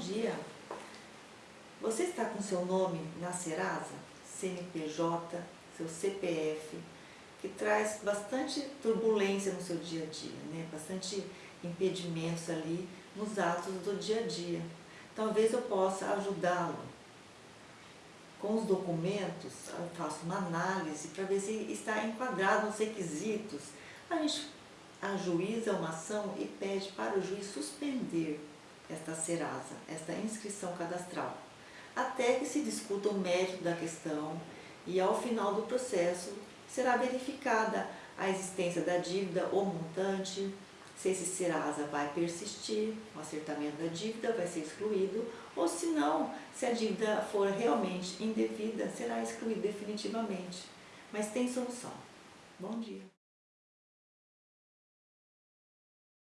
dia. Você está com seu nome na Serasa, CNPJ, seu CPF, que traz bastante turbulência no seu dia a dia, né? bastante impedimentos ali nos atos do dia a dia. Talvez eu possa ajudá-lo. Com os documentos, eu faço uma análise para ver se está enquadrado nos requisitos. A gente ajuiza uma ação e pede para o juiz suspender esta Serasa, esta inscrição cadastral, até que se discuta o mérito da questão e ao final do processo será verificada a existência da dívida ou montante, se esse Serasa vai persistir, o acertamento da dívida vai ser excluído, ou se não, se a dívida for realmente indevida, será excluído definitivamente. Mas tem solução. Bom dia.